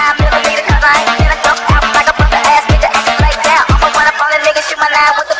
Never leave the cut line, get out like a bunch ass, bitch. your like that. Almost when I'm on the nigga, shoot my line with the